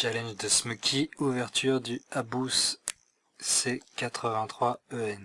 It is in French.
Challenge de Smoky, ouverture du Abous C83EN.